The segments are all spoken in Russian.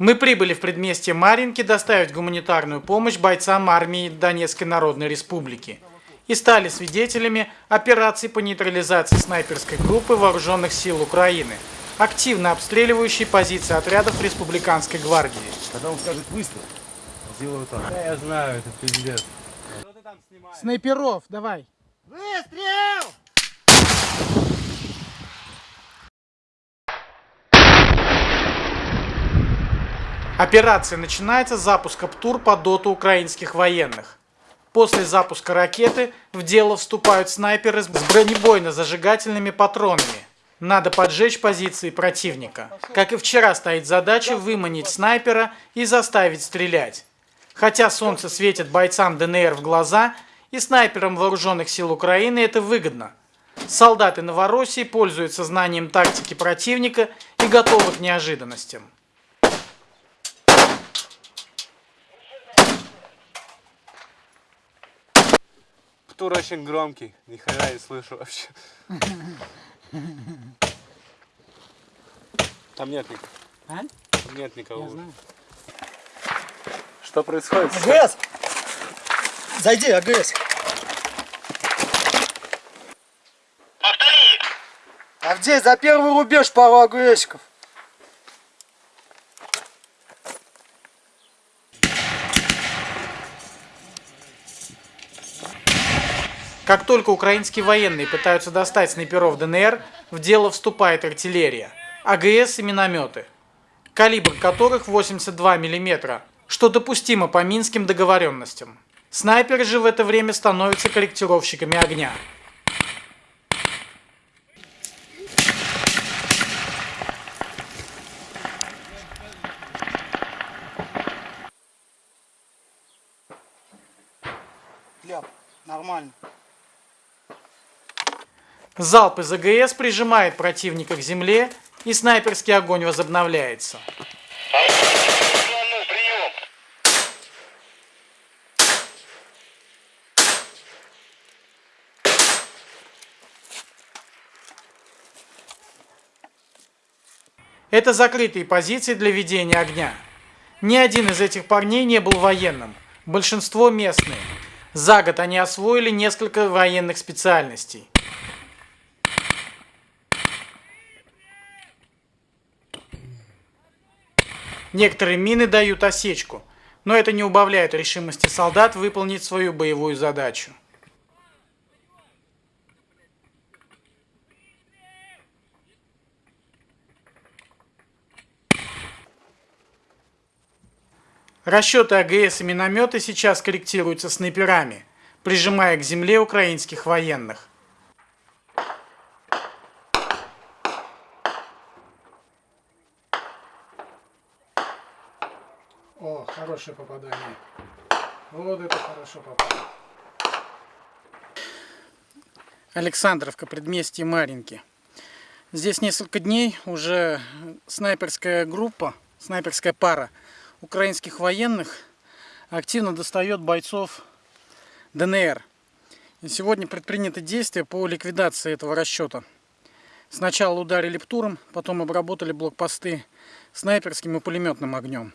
Мы прибыли в предместье Маринки доставить гуманитарную помощь бойцам армии Донецкой Народной Республики и стали свидетелями операции по нейтрализации снайперской группы вооруженных сил Украины, активно обстреливающей позиции отрядов Республиканской гвардии. Когда он скажет выстрел, сделаю так. Да, я знаю, это пиздец. Снайперов, давай. Выстрел! Операция начинается с запуска ПТУР по доту украинских военных. После запуска ракеты в дело вступают снайперы с бронебойно-зажигательными патронами. Надо поджечь позиции противника. Как и вчера стоит задача выманить снайпера и заставить стрелять. Хотя солнце светит бойцам ДНР в глаза, и снайперам вооруженных сил Украины это выгодно. Солдаты Новороссии пользуются знанием тактики противника и готовы к неожиданностям. Птур очень громкий, ни хрена не слышу вообще. Там нет никого. А? Там нет никого. Я знаю. Что происходит? АГС! Зайди, АГС. Повтори! Авдей, за первый рубеж пару АГСиков. Как только украинские военные пытаются достать снайперов ДНР, в дело вступает артиллерия, АГС и минометы, калибр которых 82 мм, что допустимо по минским договоренностям. Снайперы же в это время становятся корректировщиками огня. Нормально. Залп из АГС прижимает противника к земле, и снайперский огонь возобновляется. Это закрытые позиции для ведения огня. Ни один из этих парней не был военным, большинство местные. За год они освоили несколько военных специальностей. Некоторые мины дают осечку, но это не убавляет решимости солдат выполнить свою боевую задачу. Расчеты АГС и минометы сейчас корректируются снайперами, прижимая к земле украинских военных. О, хорошее попадание. Вот это хорошо попало. Александровка, предместье Маринки. Здесь несколько дней уже снайперская группа, снайперская пара украинских военных активно достает бойцов ДНР. И сегодня предприняты действия по ликвидации этого расчета. Сначала ударили птуром, потом обработали блокпосты снайперским и пулеметным огнем.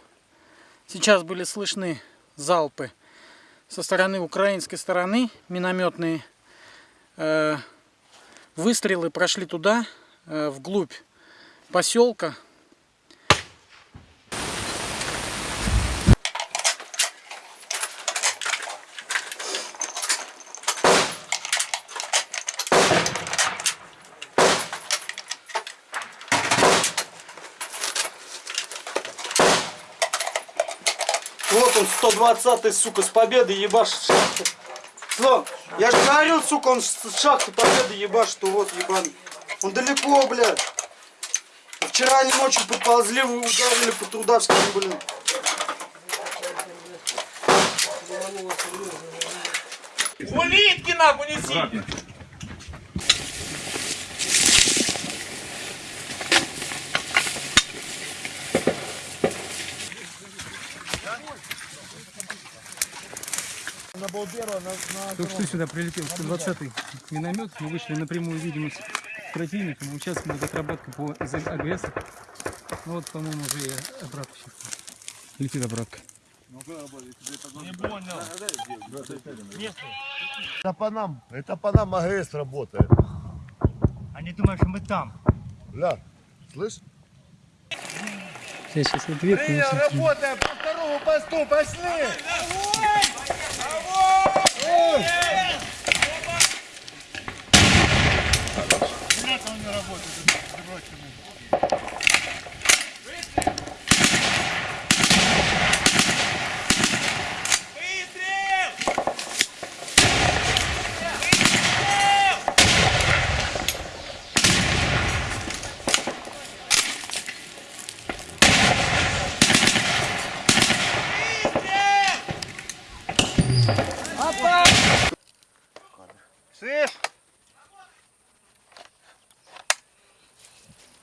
Сейчас были слышны залпы со стороны украинской стороны, минометные э, выстрелы прошли туда, э, вглубь поселка, Вот он, 120-й, сука, с победы ебашит шахты. Слон, я же говорил, сука, он с шахты победы ебашит, что вот ебаный. Он далеко, блядь. Вчера они ночью подползли, вы ударили по Трудавским, блин. Улитки нахуй неси! Только что сюда прилетел 120-й миномет. Мы вышли на прямую видимость с противником. Сейчас будет отработка по АГС. Ну вот, по-моему, уже и обратно сейчас. Летит обратка. Это по нам, это по нам АГС работает. Они думают, что мы там. Бля, слышь? Я сейчас ответ. работаем по второму посту, пошли! Понятно, он не работает,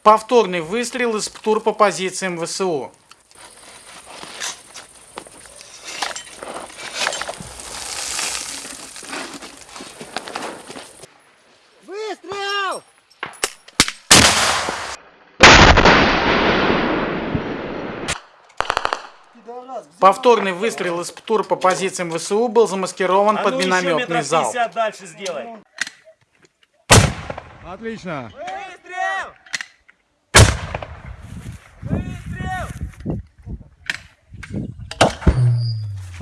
Повторный выстрел из ПТУР по позициям ВСУ. Выстрел! Повторный выстрел из ПТУР по позициям ВСУ был замаскирован под минометный залп. дальше сделай. Отлично. Выстрел! Выстрел!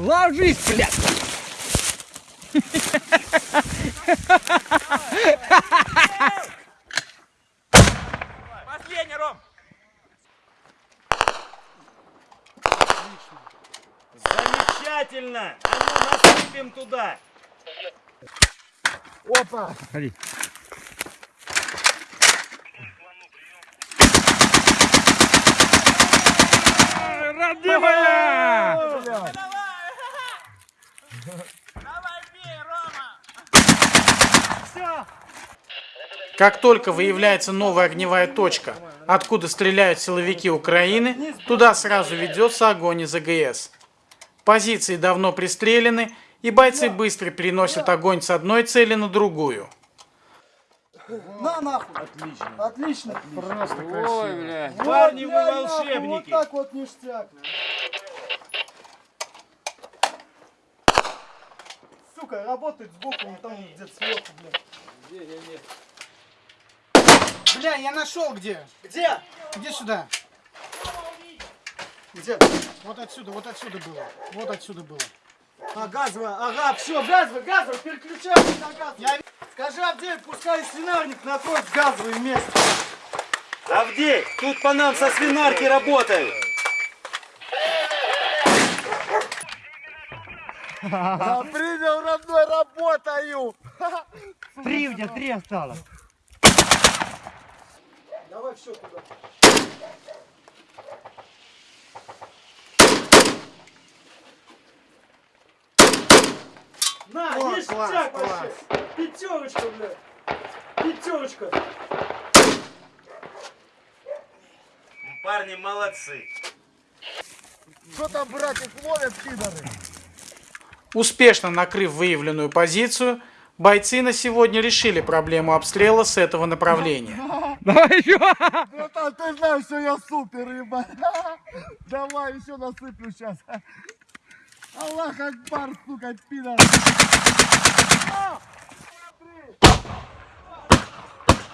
Ложись, блядь! Последний, Ром! Замечательно! А ну насыпем туда! Ходи. Родимая! Как только выявляется новая огневая точка, откуда стреляют силовики Украины, туда сразу ведется огонь из АГС. Позиции давно пристрелены, и бойцы быстро переносят огонь с одной цели на другую. На нахуй. Отлично. Отлично. Ой, бля. Вот, Парни, вы нахуй, волшебники! Вот так вот ништяк. Сука, работает сбоку, вон там где-то сверху, блядь. Бля, я нашел где. Где? Иди сюда. Где? Вот отсюда, вот отсюда было. Вот отсюда было. А, газовая, ага, все, газовый, газовый, переключайся на газовый. Скажи Авдею, пускай свинарник накроет в газовое место. Авдей, тут по нам со свинарки работают. Принял, родной, работаю! Три у тебя, три осталось. Давай все туда. На, О, ништяк класс, вообще. Пятерочка, блядь. Пятерочка. Парни молодцы. Что там, братик, ловят пидоры? Успешно накрыв выявленную позицию, бойцы на сегодня решили проблему обстрела с этого направления. Давай еще! Братан, ты знаешь, что я супер, ебать. Давай, еще насыплю сейчас. Аллах Акбар, сука, пидор.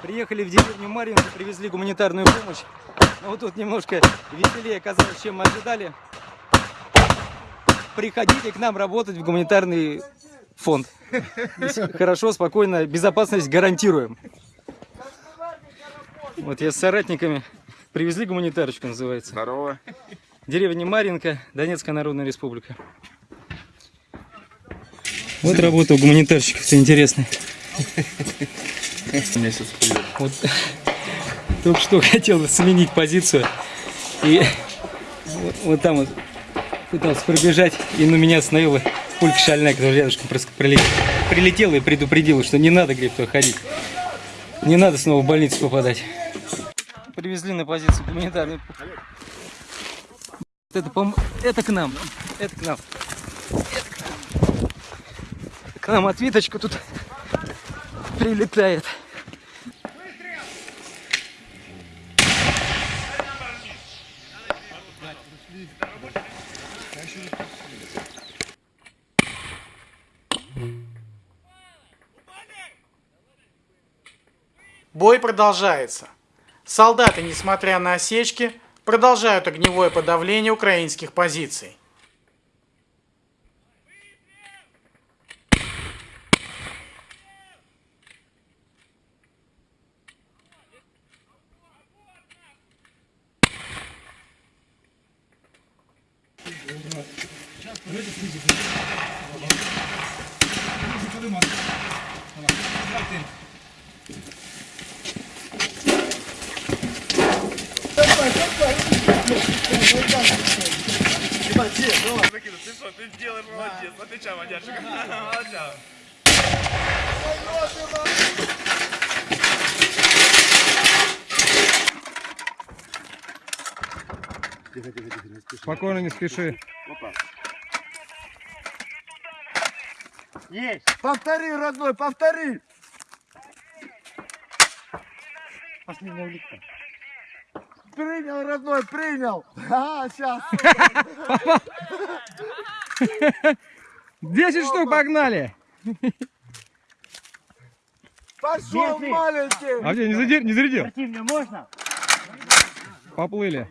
Приехали в деревню Марьинку, привезли гуманитарную помощь. Но вот тут немножко веселее оказалось, чем мы ожидали. Приходите к нам работать в гуманитарный фонд. Хорошо, спокойно, безопасность гарантируем. Вот я с соратниками привезли гуманитарочку, называется. Здорово. Деревня Маринка, Донецкая Народная Республика. Вот работа у гуманитарщиков, это интересно. Вот только что хотел сменить позицию. И вот, вот там вот пытался пробежать, и на меня остановила пулька шальная, которая рядышком просто пролетела. Прилетела и предупредила, что не надо, говорит, ходить. Не надо снова в больницу попадать привезли на позицию гуманитарный. Это, пом... это к нам. Это к нам. Это к нам. К тут прилетает. Бой продолжается. Солдаты, несмотря на осечки, продолжают огневое подавление украинских позиций. Спокойно, не спеши. Есть. Повтори, родной, повтори. Последняя улитка. Принял, родной, принял. А, сейчас. 10 штук погнали. Пошел, маленький. А где, не, задер... не зарядил? Противнее можно? Поплыли.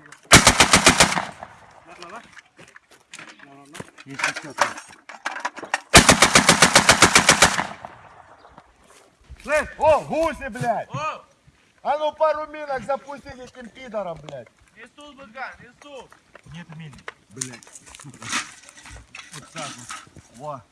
Слышь, о, гуси, блядь. А ну пару минок запусти этим пидором, блядь. Несут, Быткан, несут. Нет мин. Во.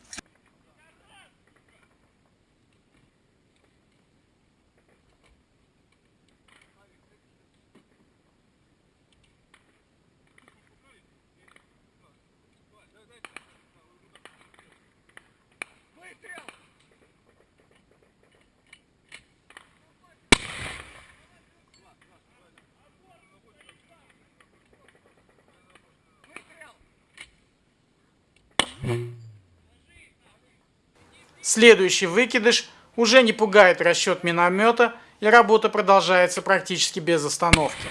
Следующий выкидыш уже не пугает расчет миномета, и работа продолжается практически без остановки.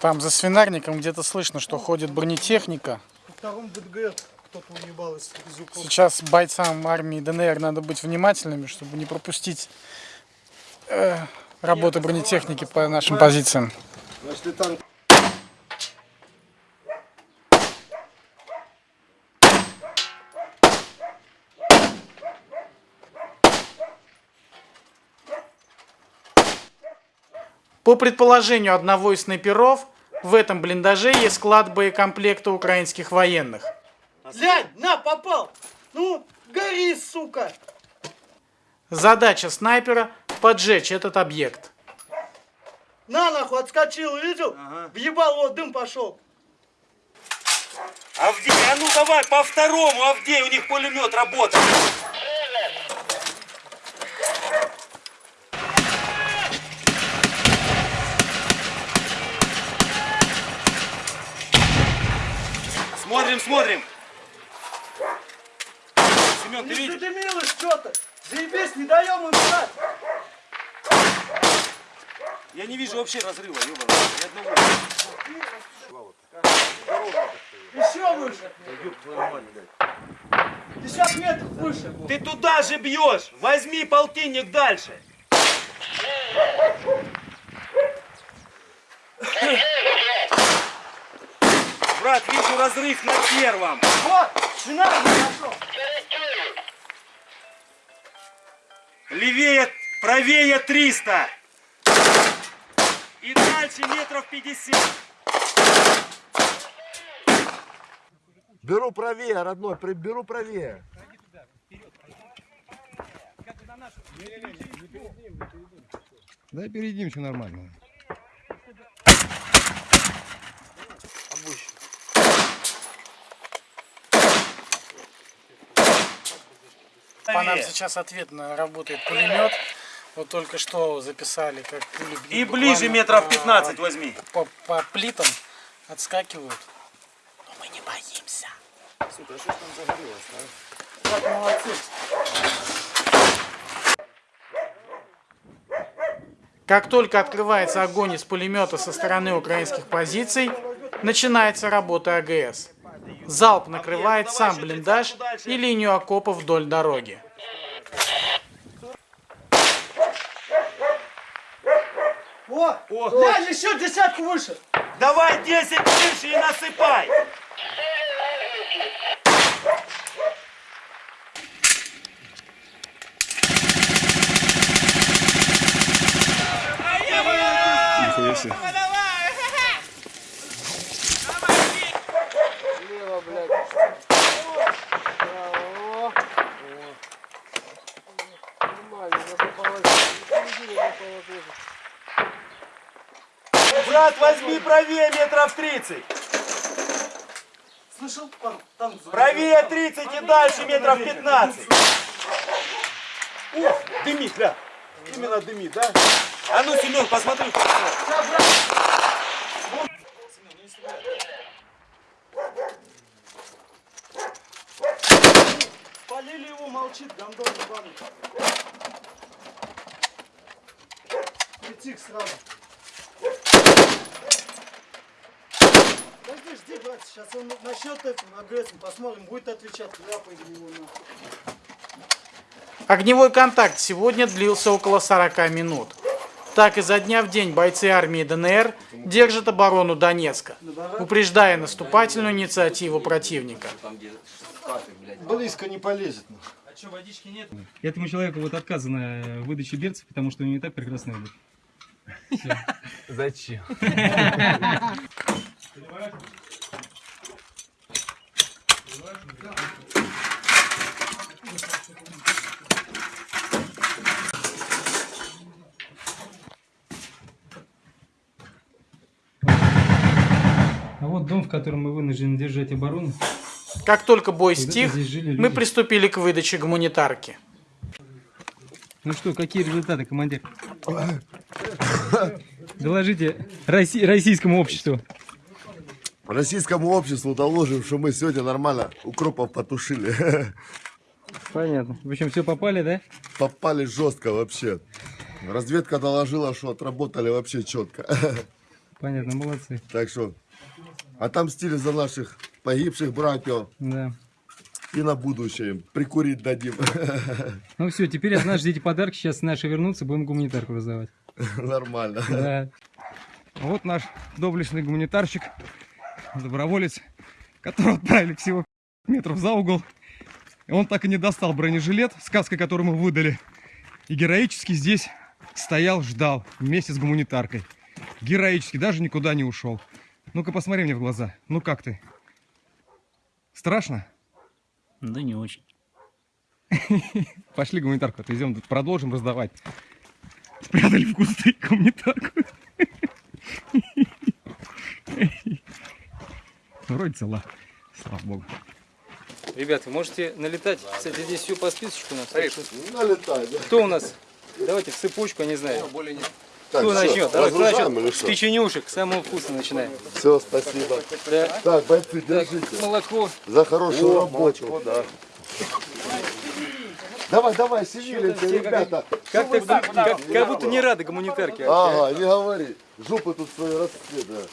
Там за свинарником где-то слышно, что ходит бронетехника. Сейчас бойцам армии ДНР надо быть внимательными, чтобы не пропустить э, работы бронетехники по нашим позициям. Значит, танк. По предположению одного из снайперов, в этом блиндаже есть склад боекомплекта украинских военных. Глянь, на, попал. Ну, гори, сука. Задача снайпера – поджечь этот объект. На, нахуй, отскочил, видел? Въебал, вот дым пошел. Авдей, а ну давай по второму, Авдей, у них пулемет работает. Смотрим, смотрим. Семен, ты видишь? задымилось что-то. Заебись, не даем им брать. Я не вижу вообще разрыва, ёбаный. Ни одного. Еще выше. 50 метров выше. Ты туда же бьешь! Возьми полтинник дальше! Брат, вижу разрыв на первом. Вот, свинарник нашел. Левее, правее 300. И дальше метров 50. Беру правее, родной, беру правее. Да перед ним все нормально. По нам сейчас ответно работает пулемет. Вот только что записали, как пули И ближе метров по- 15 возьми. По, по плитам отскакивают. Но мы не боимся. Так, молодцы. Как только открывается огонь из пулемета со стороны украинских позиций, начинается работа АГС. Залп накрывает сам блиндаж и линию окопов вдоль дороги. О, глянь, еще десятку выше. Давай 10 выше и насыпай! Возьми правее метров 30. Слышал? Там, там Правее 30 и дальше метров 15. О, дымит, да. Именно дымит, да? А ну, Семен, посмотри. Полили его, молчит, гандон ебаный. Летик сразу. Подожди, жди, брат, сейчас он начнет этим агрессом, посмотрим, будет отвечать, ляпай в него нахуй. Огневой контакт сегодня длился около 40 минут. Так изо дня в день бойцы армии ДНР держат оборону Донецка, упреждая наступательную инициативу противника. Близко не полезет. Этому человеку вот отказано в выдаче берцев, потому что у него и так прекрасная обувь. Зачем? дом, в котором мы вынуждены держать оборону. Как только бой стих, мы приступили к выдаче гуманитарки. Ну что, какие результаты, командир? Доложите Росси- российскому обществу. Российскому обществу доложим, что мы сегодня нормально укропов потушили. Понятно. В общем, все попали, да? Попали жестко вообще. Разведка доложила, что отработали вообще четко. Понятно, молодцы. Так что отомстили за наших погибших братьев Да. и на будущее им прикурить дадим. Ну все, теперь от нас ждите подарки. Сейчас наши вернутся, будем гуманитарку раздавать. Нормально. Да. Вот наш доблестный гуманитарщик, доброволец, которого отправили всего метров за угол. И он так и не достал бронежилет, сказка, который мы выдали. И героически здесь стоял, ждал вместе с гуманитаркой. Героически, даже никуда не ушел. Ну-ка посмотри мне в глаза. Ну как ты? Страшно? Да не очень. Пошли гуманитарку отвезем, тут продолжим раздавать. Спрятали в кусты гуманитарку. Вроде цела. Слава богу. Ребят, вы можете налетать. Кстати, здесь все по списочку у нас. что- Налетай, да? Кто у нас? Давайте в цепочку, я не знаю. Так, Кто всё, начнет? Давай, кто начнет? С печенюшек, самого вкусного начинаем. Все, спасибо. Да. Так, бойцы, держите. Молоко. За хорошую работу. Давай, давай, севилите, ребята. Как, ты, как, как будто не рады гуманитарке. Ага, не говори. Жопы тут свои расцветы.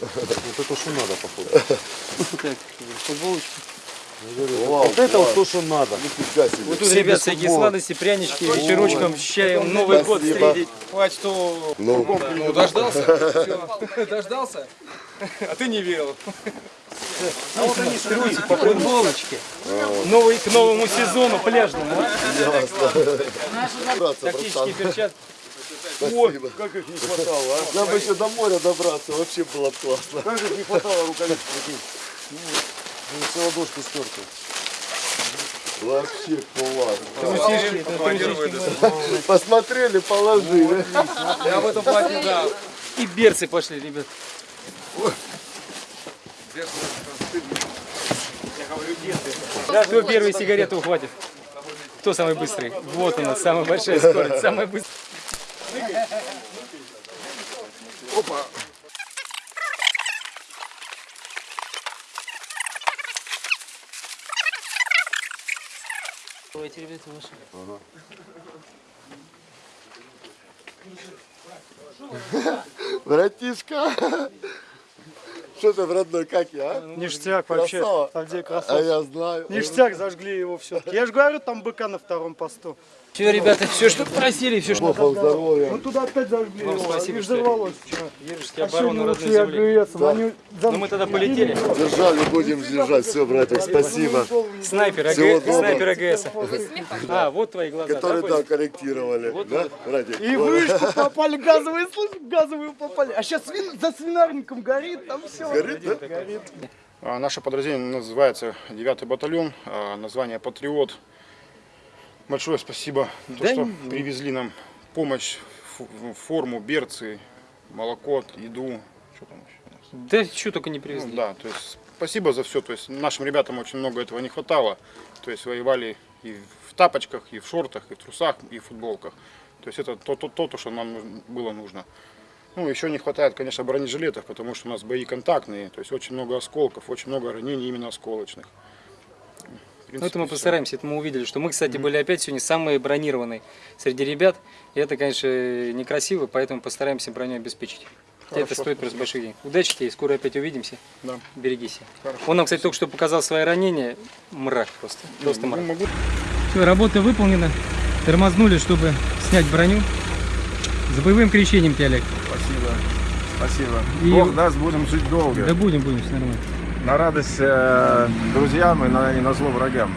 Вот это что надо, походу. Так, футболочка. Вот это вот то, что надо. Нифига себе. Вот тут, Все ребят, всякие сладости, прянички, вечерочком, с чаем, Новый год Спасибо. встретить. Хватит, что... Ну, Ну, дождался? Дождался? А ты не верил. Трусик по футболочке. Новый, к новому сезону пляжному. а? Тактические перчатки. Спасибо. Как их не хватало, а? Нам бы еще до моря добраться, вообще было бы классно. Как их не хватало рукавиц таких. Ну, все ладошки стерты. Вообще класс. Посмотрели, положили. Я в этом платье, да. И берцы пошли, ребят. Кто первый сигарету ухватит? Кто самый быстрый? Вот она, самая большая скорость, самая быстрая. Давайте, ребята, ваши. Братишка. Что ты, родной, как я, а? Ништяк вообще. Красава. Авдей А красавчик. я знаю. Ништяк, зажгли его все. Я же говорю, там быка на втором посту. Все, ребята, все, что просили, все, что... Бог здоровья. Ну туда опять зажгли Вам спасибо, что взорвалось вчера. Держите А оборону родной земли. Они за- Ну мы тогда полетели. Держали, будем держать. Все, братик, спасибо. Снайпер, доброго. снайпер АГС. А, вот твои глаза. Которые, да, да, корректировали. Да, братик? И вышку попали, газовые, слышь, газовые попали. А сейчас за свинарником горит, там все. Горит, да? А, Наше подразделение называется 9 батальон, а, название «Патриот». Большое спасибо, то, Да что не- привезли нам помощь, форму, берцы, молоко, еду. Что там еще? у нас? Да что только не Ну, привезли. да, то есть спасибо за все. То есть нашим ребятам очень много этого не хватало. То есть воевали и в тапочках, и в шортах, и в трусах, и в футболках. То есть это то, то, то, то, что нам было нужно. Ну, еще не хватает, конечно, бронежилетов, потому что у нас бои контактные, то есть очень много осколков, очень много ранений именно осколочных. В Ну, это принципе, мы постараемся, это мы увидели, что мы, кстати, были опять сегодня самые бронированные среди ребят. И это, конечно, некрасиво, поэтому постараемся броню обеспечить. Хотя это Хорошо, стоит просто больших денег. Удачи тебе, скоро опять увидимся. Да. Береги себя. Он нам, кстати, только что показал свои ранения. Мрак просто. Просто Ну, мрак. могу Все, работа выполнена. Тормознули, чтобы снять броню. За боевым крещением тебя, Олег. Спасибо. Спасибо. И- Бог даст, будем жить долго. Да будем, будем, все нормально. На радость э, друзьям и на, и на зло врагам.